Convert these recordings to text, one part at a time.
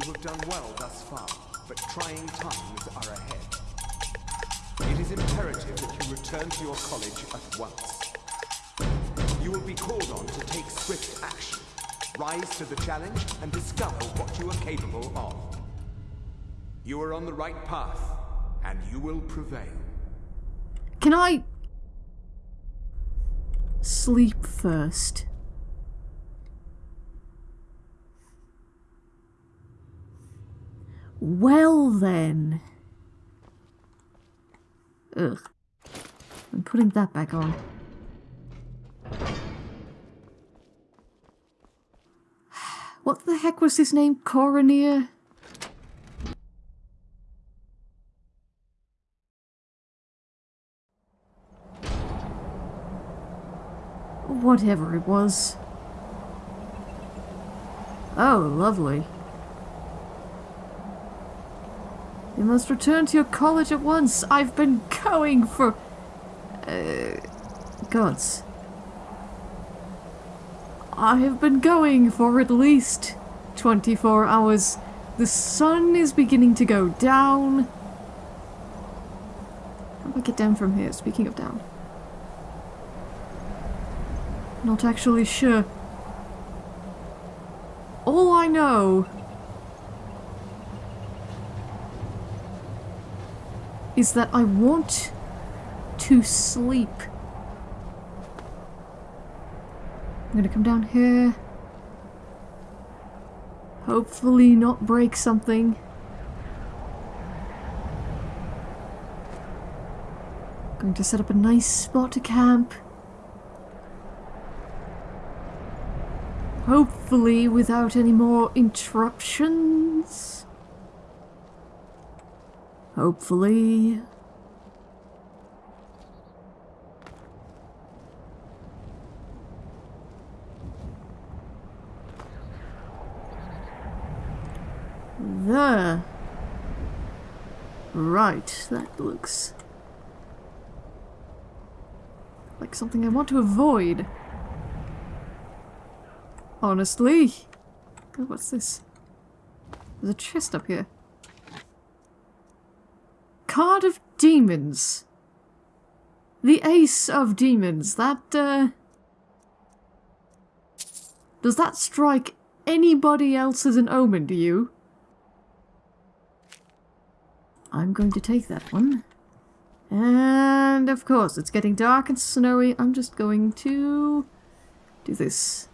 You have done well thus far, but trying times are ahead. It is imperative that you return to your college at once. You will be called on to take swift action, rise to the challenge, and discover what you are capable of. You are on the right path, and you will prevail. Can I sleep first? Well then. Ugh. I'm putting that back on. What the heck was his name? Quaranir? Whatever it was. Oh, lovely. You must return to your college at once. I've been going for... Uh, gods. I have been going for at least 24 hours. The sun is beginning to go down. How do I get down from here? Speaking of down. Not actually sure. All I know is that I want to sleep. I'm gonna come down here. Hopefully not break something. Going to set up a nice spot to camp. Hopefully without any more interruptions. Hopefully. There. Right, that looks like something I want to avoid. Honestly. What's this? There's a chest up here. Card of Demons. The Ace of Demons. That, uh... Does that strike anybody else as an omen to you? I'm going to take that one. And of course, it's getting dark and snowy. I'm just going to do this.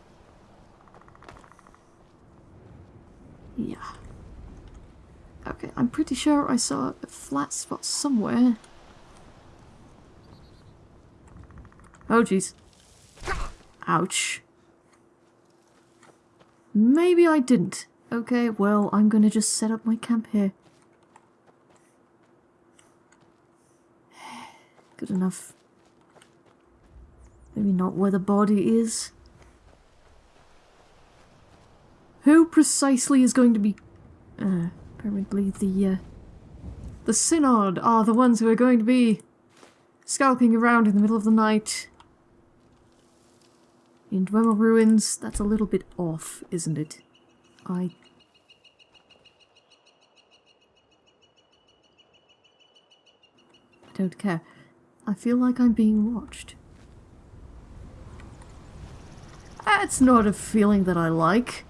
Yeah. Okay, I'm pretty sure I saw a flat spot somewhere. Oh, jeez. Ouch. Maybe I didn't. Okay, well, I'm gonna just set up my camp here. Good enough. Maybe not where the body is. Who precisely is going to be... Uh, apparently the, uh, The Synod are the ones who are going to be skulking around in the middle of the night. In Dwemer Ruins, that's a little bit off, isn't it? I... I don't care. I feel like I'm being watched. That's not a feeling that I like.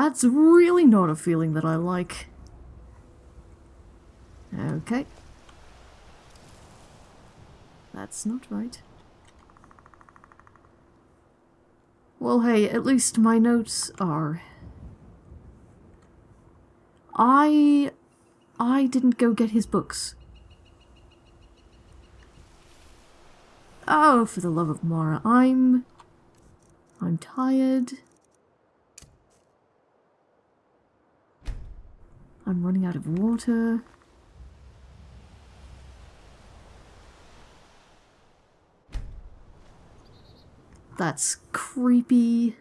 That's really not a feeling that I like. Okay. That's not right. Well, hey, at least my notes are. I I didn't go get his books. Oh, for the love of Mara, I'm... I'm tired. I'm running out of water. That's creepy.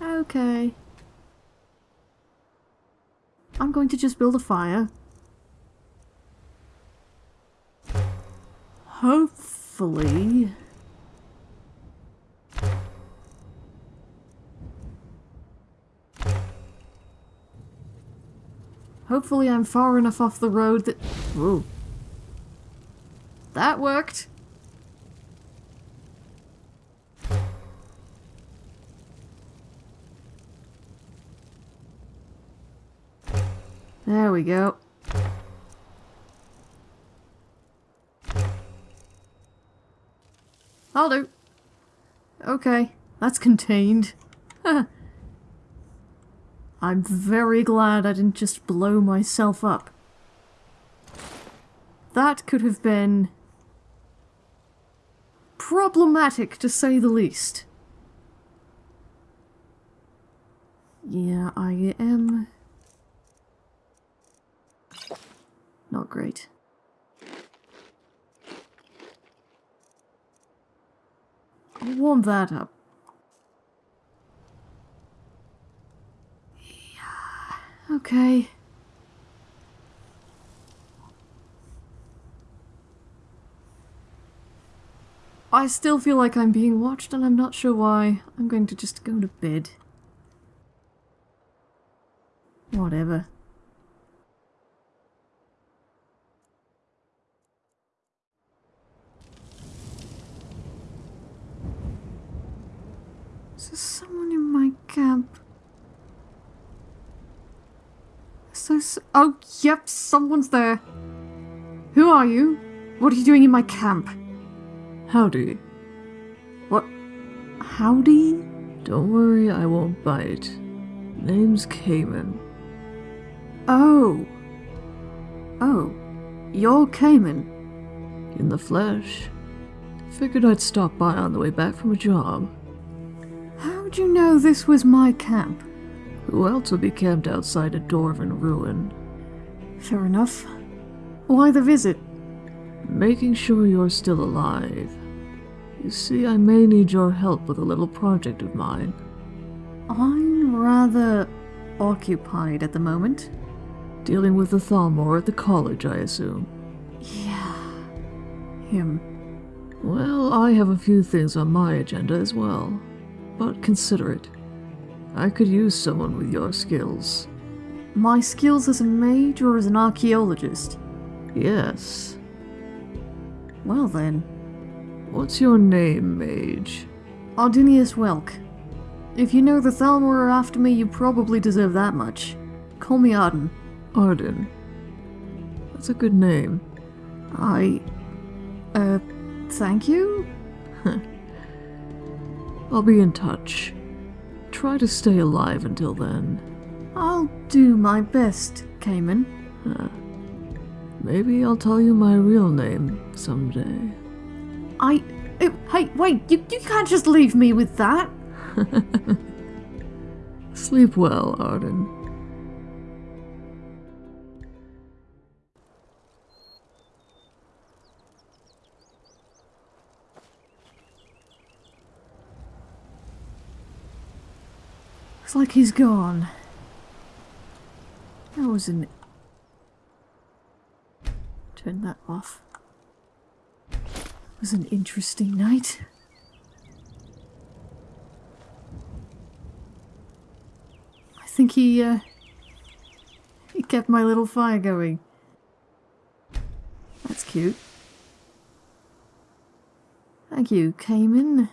Okay. I'm going to just build a fire. Hopefully hopefully... I'm far enough off the road that... That worked. There we go. I'll do. Okay, that's contained. I'm very glad I didn't just blow myself up. That could have been problematic to say the least. Yeah, I am not great. I'll warm that up. Okay. I still feel like I'm being watched and I'm not sure why. I'm going to just go to bed. Whatever. Is there someone in my camp? S oh, yep, someone's there. Who are you? What are you doing in my camp? Howdy. What? Howdy? Don't worry, I won't bite. Name's Cayman. Oh. Oh. You're Cayman. In the flesh. Figured I'd stop by on the way back from a job. How'd you know this was my camp? Who else would be camped outside a dwarven ruin? Fair enough. Why the visit? Making sure you're still alive. You see, I may need your help with a little project of mine. I'm rather occupied at the moment. Dealing with the Thalmor at the college, I assume. Yeah. Him. Well, I have a few things on my agenda as well. But consider it. I could use someone with your skills. My skills as a mage or as an archaeologist? Yes. Well then. What's your name, mage? Ardinius Welk. If you know the Thalmor are after me, you probably deserve that much. Call me Arden. Arden. That's a good name. I... Uh, thank you? I'll be in touch. Try to stay alive until then. I'll do my best, Cayman. Huh. Maybe I'll tell you my real name someday. I... uh, hey, wait, you, you can't just leave me with that. Sleep well, Arden. Looks like he's gone. That was an... Turn that off. was an interesting night. I think he, uh... He kept my little fire going. That's cute. Thank you, Cayman.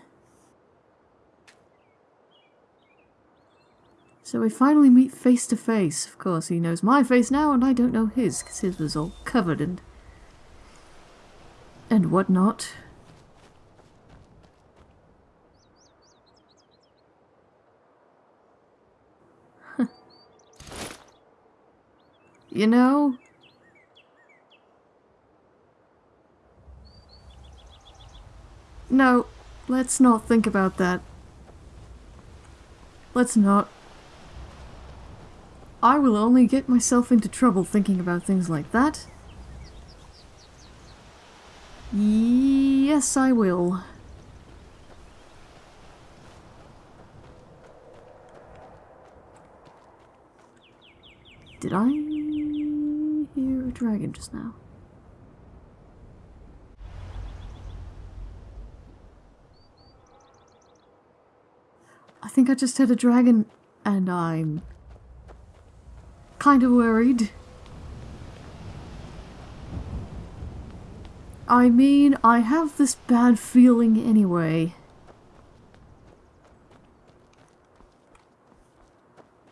So we finally meet face to face. Of course, he knows my face now, and I don't know his, because his was all covered and... and whatnot. you know... No, let's not think about that. Let's not. I will only get myself into trouble thinking about things like that. Yes, I will. Did I hear a dragon just now? I think I just heard a dragon and I'm kind of worried. I mean, I have this bad feeling anyway.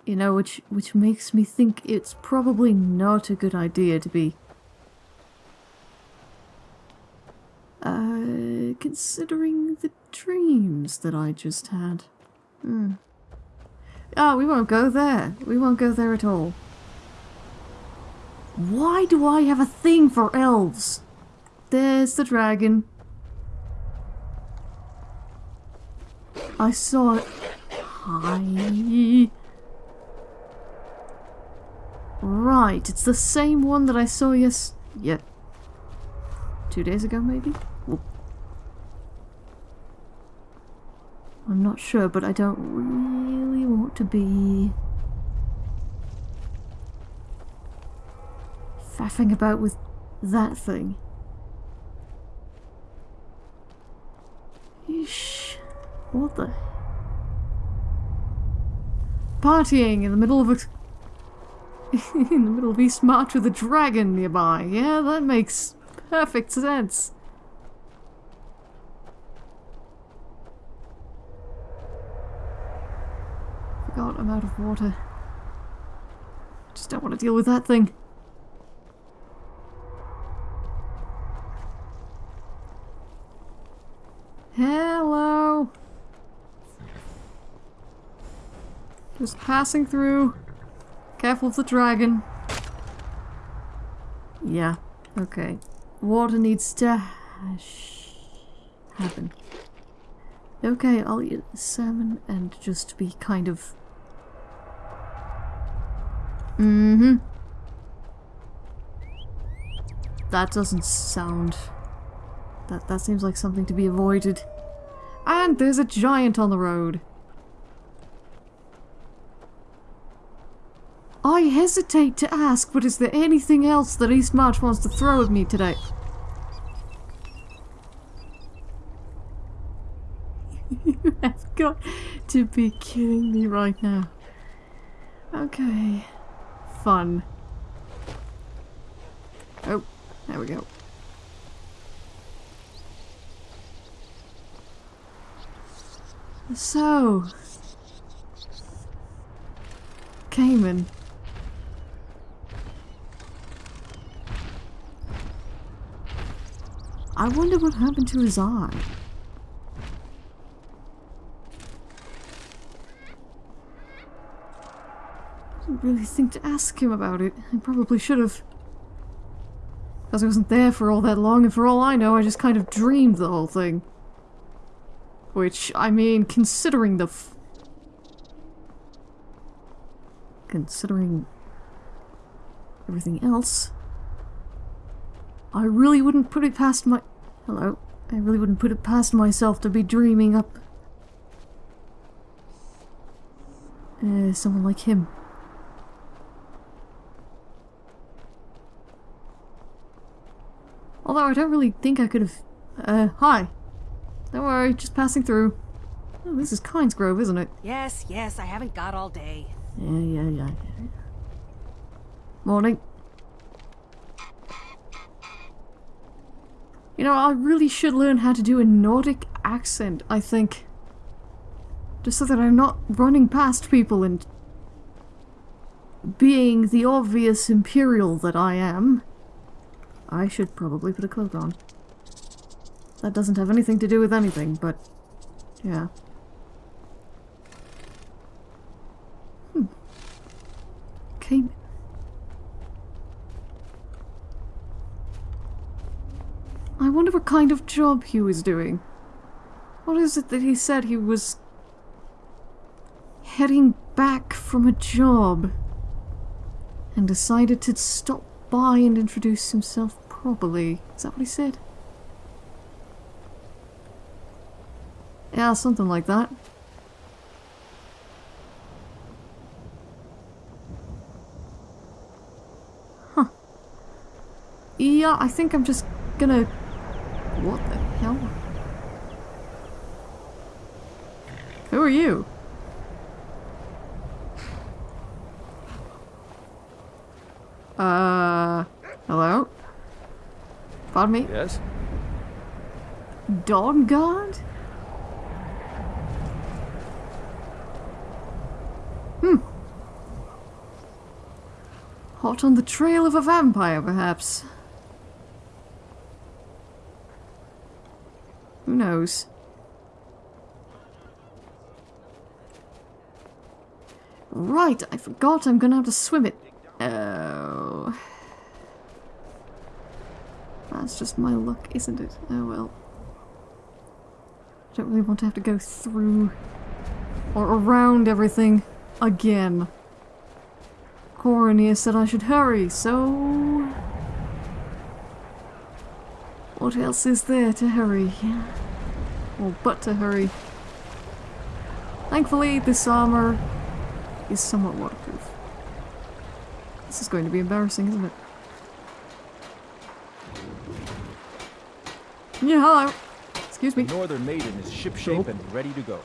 You know, which which makes me think it's probably not a good idea to be uh considering the dreams that I just had. Hmm. Oh, we won't go there. We won't go there at all. Why do I have a thing for elves? There's the dragon. I saw it. Hi. Right, it's the same one that I saw yes... Yeah. Two days ago, maybe? Whoop. I'm not sure, but I don't really want to be... faffing about with that thing. What the... Partying in the middle of a... in the middle of Eastmarch with a dragon nearby. Yeah, that makes perfect sense. Forgot I'm out of water. Just don't want to deal with that thing. Hello. Just passing through. Careful of the dragon. Yeah, okay. Water needs to happen. Okay, I'll eat salmon and just be kind of... Mm-hmm. That doesn't sound... That, that seems like something to be avoided. And there's a giant on the road. I hesitate to ask, but is there anything else that Eastmarch wants to throw at me today? you have got to be kidding me right now. Okay. Fun. Oh, there we go. So... Cayman. I wonder what happened to his eye. Didn't really think to ask him about it. I probably should have. Because I wasn't there for all that long, and for all I know, I just kind of dreamed the whole thing. Which, I mean, considering the Considering everything else, I really wouldn't put it past my... Hello. I really wouldn't put it past myself to be dreaming up... Uh, someone like him. Although I don't really think I could have... Uh, hi. Don't worry, just passing through. Oh, this is Kynesgrove, isn't it? Yes, yes, I haven't got all day. Yeah, yeah, yeah. yeah. Morning. You know, I really should learn how to do a Nordic accent, I think. Just so that I'm not running past people and being the obvious imperial that I am. I should probably put a cloak on. That doesn't have anything to do with anything, but yeah. Hmm. Came I wonder what kind of job he was doing. What is it that he said he was heading back from a job and decided to stop by and introduce himself properly? Is that what he said? Yeah, something like that. Huh. Yeah, I think I'm just gonna... What the hell? Who are you? Uh, hello? Pardon me? Yes? Dawnguard? Hot on the trail of a vampire, perhaps. Who knows? Right, I forgot I'm gonna have to swim it. Oh. That's just my luck, isn't it? Oh well. I don't really want to have to go through or around everything again. Quaranir said I should hurry, so... What else is there to hurry? Or but to hurry. Thankfully, this armor is somewhat waterproof. This is going to be embarrassing, isn't it? Yeah, hello. Excuse me. The Northern Maiden is shipshape and ready to go.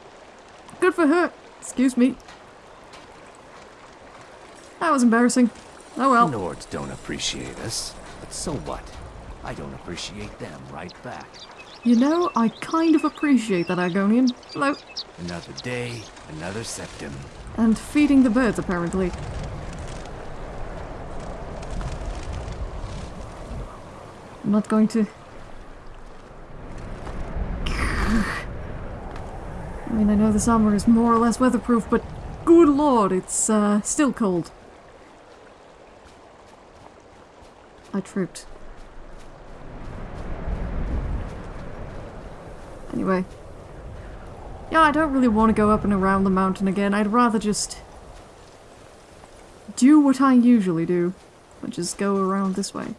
Good for her. Excuse me. That was embarrassing. Oh well. Nords don't appreciate us, but so what? I don't appreciate them right back. You know, I kind of appreciate that Argonian. Hello. Another day, another septim. And feeding the birds, apparently. I'm not going to... I mean, I know this armor is more or less weatherproof, but good lord, it's uh, still cold. I tripped. Anyway. Yeah, I don't really want to go up and around the mountain again. I'd rather just do what I usually do, which is go around this way.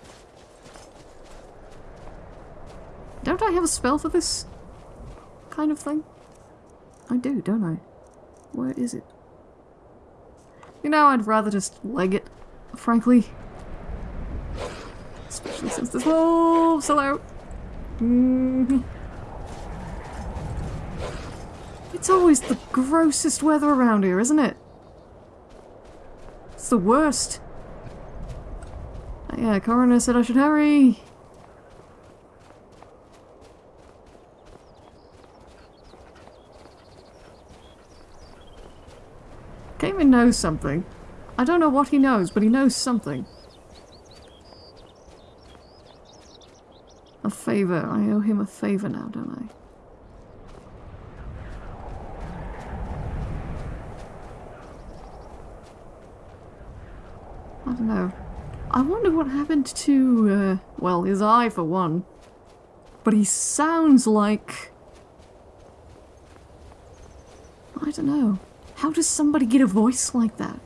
Don't I have a spell for this kind of thing? I do, don't I? Where is it? You know, I'd rather just leg it, frankly. Especially since this wolf's hello. Mm -hmm. It's always the grossest weather around here, isn't it? It's the worst. Oh, yeah, Quaranir said I should hurry. Cayman knows something. I don't know what he knows, but he knows something. A favor. I owe him a favor now, don't I? I don't know. I wonder what happened to, uh, well, his eye for one. But he sounds like... I don't know. How does somebody get a voice like that?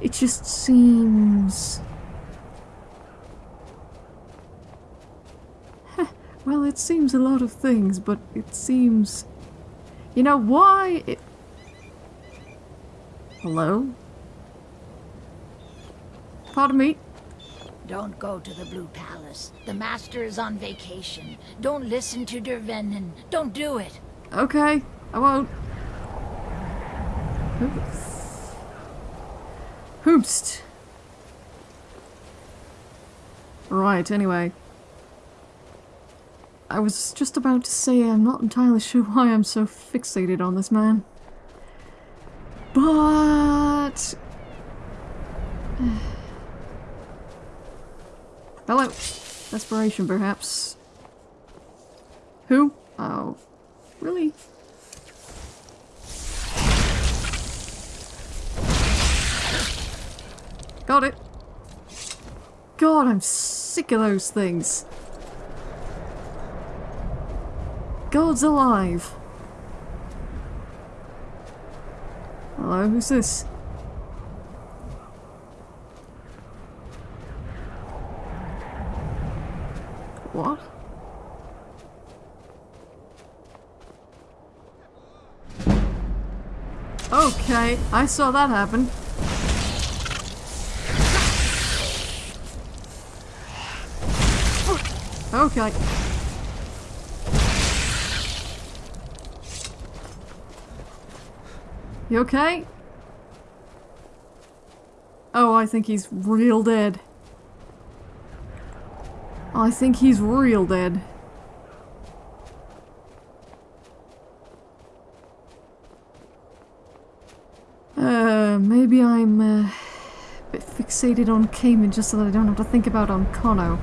It just seems... well, it seems a lot of things, but it seems... You know, why... It... Hello? Pardon me? Don't go to the Blue Palace. The Master is on vacation. Don't listen to Dervenin. Don't do it. Okay, I won't. Hoopst. Right, anyway. I was just about to say I'm not entirely sure why I'm so fixated on this man. But... Hello. Desperation, perhaps. Who? Oh. Really? Got it. God, I'm sick of those things. God's alive. Hello, who's this? What? Okay, I saw that happen. Okay. You okay? Oh, I think he's real dead. I think he's real dead. Uh, maybe I'm uh, a bit fixated on Cayman just so that I don't have to think about Ancano.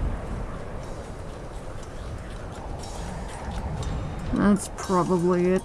That's probably it.